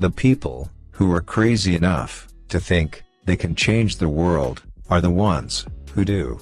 The people, who are crazy enough, to think, they can change the world, are the ones, who do.